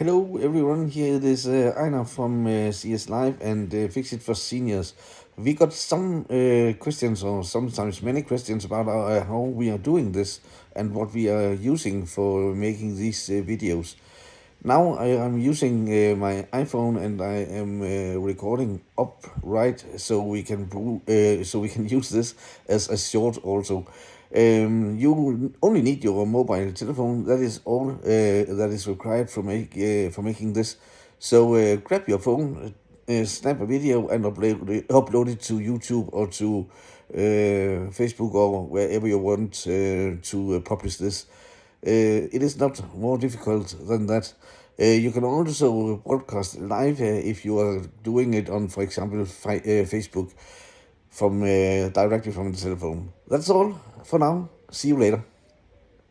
Hello everyone, here it is uh, from uh, CS Live and uh, Fix It for Seniors. We got some uh, questions or sometimes many questions about uh, how we are doing this and what we are using for making these uh, videos. Now I am using uh, my iPhone and I am uh, recording upright so we can uh, so we can use this as a short also. Um, you only need your mobile telephone. That is all uh, that is required for make uh, for making this. So uh, grab your phone, snap a video, and upload it, upload it to YouTube or to Facebook or wherever you want to publish this. Uh, it is not more difficult than that. Uh, you can also broadcast live if you are doing it on, for example, uh, Facebook from directly from the telephone. That's all for now. See you later.